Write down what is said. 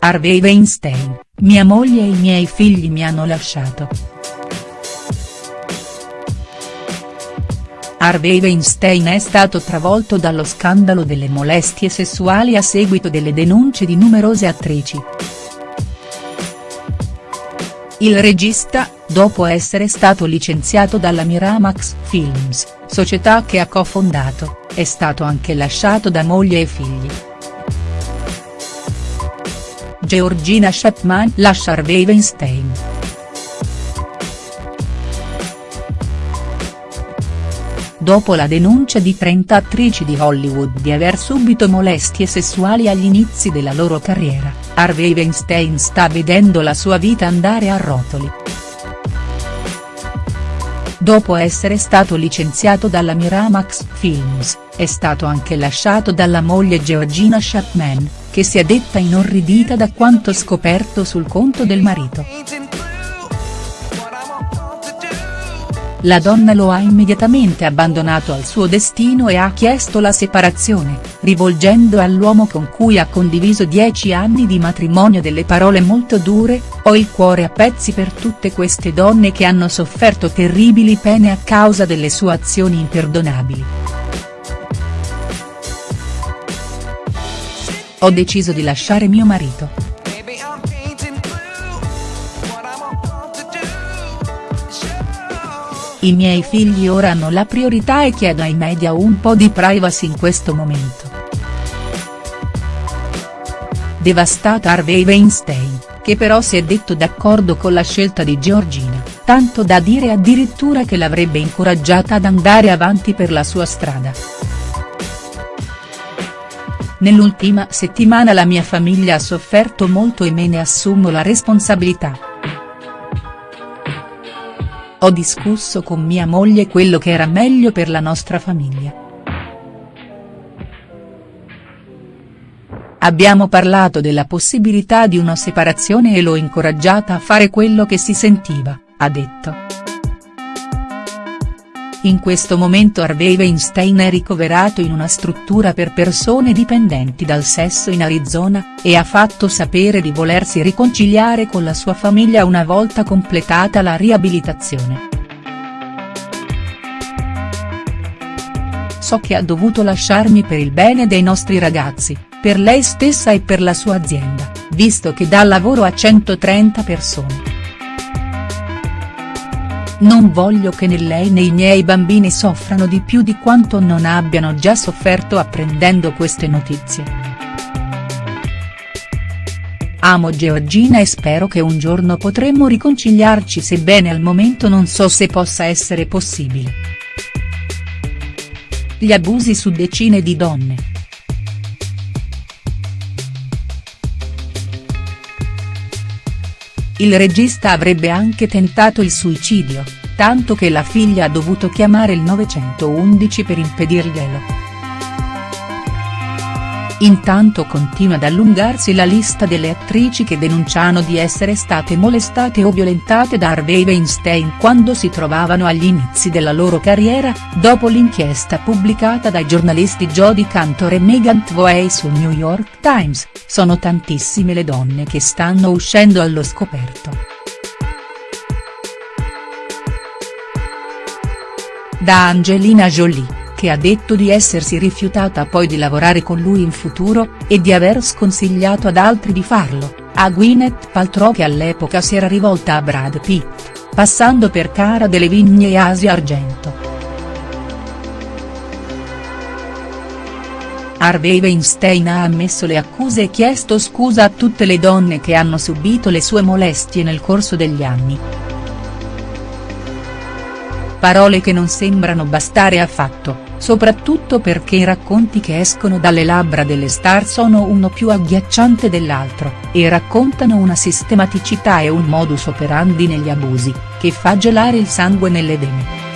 Harvey Weinstein, mia moglie e i miei figli mi hanno lasciato. Harvey Weinstein è stato travolto dallo scandalo delle molestie sessuali a seguito delle denunce di numerose attrici. Il regista, dopo essere stato licenziato dalla Miramax Films, società che ha cofondato, è stato anche lasciato da moglie e figli. Georgina Chapman lascia Harvey Weinstein. Dopo la denuncia di 30 attrici di Hollywood di aver subito molestie sessuali agli inizi della loro carriera, Harvey Weinstein sta vedendo la sua vita andare a rotoli. Dopo essere stato licenziato dalla Miramax Films, è stato anche lasciato dalla moglie Georgina Chapman, che si è detta inorridita da quanto scoperto sul conto del marito. La donna lo ha immediatamente abbandonato al suo destino e ha chiesto la separazione, rivolgendo all'uomo con cui ha condiviso dieci anni di matrimonio delle parole molto dure, ho il cuore a pezzi per tutte queste donne che hanno sofferto terribili pene a causa delle sue azioni imperdonabili. Ho deciso di lasciare mio marito. I miei figli ora hanno la priorità e chiedo ai media un po' di privacy in questo momento. Devastata Harvey Weinstein, che però si è detto d'accordo con la scelta di Georgina, tanto da dire addirittura che l'avrebbe incoraggiata ad andare avanti per la sua strada. Nell'ultima settimana la mia famiglia ha sofferto molto e me ne assumo la responsabilità. Ho discusso con mia moglie quello che era meglio per la nostra famiglia. Abbiamo parlato della possibilità di una separazione e l'ho incoraggiata a fare quello che si sentiva, ha detto. In questo momento Harvey Weinstein è ricoverato in una struttura per persone dipendenti dal sesso in Arizona, e ha fatto sapere di volersi riconciliare con la sua famiglia una volta completata la riabilitazione. So che ha dovuto lasciarmi per il bene dei nostri ragazzi, per lei stessa e per la sua azienda, visto che dà lavoro a 130 persone. Non voglio che né lei né i miei bambini soffrano di più di quanto non abbiano già sofferto apprendendo queste notizie. Amo Georgina e spero che un giorno potremo riconciliarci sebbene al momento non so se possa essere possibile. Gli abusi su decine di donne. Il regista avrebbe anche tentato il suicidio, tanto che la figlia ha dovuto chiamare il 911 per impedirglielo. Intanto continua ad allungarsi la lista delle attrici che denunciano di essere state molestate o violentate da Harvey Weinstein quando si trovavano agli inizi della loro carriera, dopo l'inchiesta pubblicata dai giornalisti Jodie Cantor e Megan Twoey sul New York Times, sono tantissime le donne che stanno uscendo allo scoperto. Da Angelina Jolie che ha detto di essersi rifiutata poi di lavorare con lui in futuro, e di aver sconsigliato ad altri di farlo, a Gwyneth Paltrow che all'epoca si era rivolta a Brad Pitt, passando per Cara Delevingne e Asia Argento. Harvey Weinstein ha ammesso le accuse e chiesto scusa a tutte le donne che hanno subito le sue molestie nel corso degli anni. Parole che non sembrano bastare affatto, soprattutto perché i racconti che escono dalle labbra delle star sono uno più agghiacciante dell'altro, e raccontano una sistematicità e un modus operandi negli abusi, che fa gelare il sangue nelle vene.